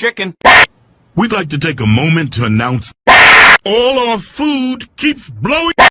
chicken. We'd like to take a moment to announce all our food keeps blowing